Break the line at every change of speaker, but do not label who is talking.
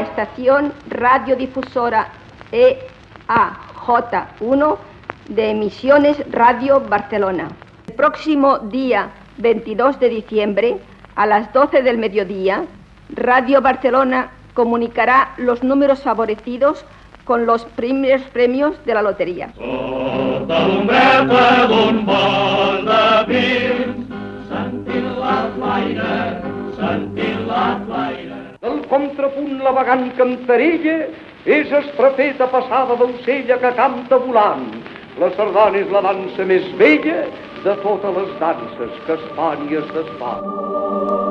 Estación Radiodifusora EAJ1 de Emisiones Radio Barcelona. El próximo día 22 de diciembre, a las 12 del mediodía, Radio Barcelona comunicará los números favorecidos con los primeros premios de la lotería.
Contrapunt la vagant cantarella és estrafeta passada d'ocella que canta volant. La sardana és la dansa més vella de totes les danses que es fan i es desfan.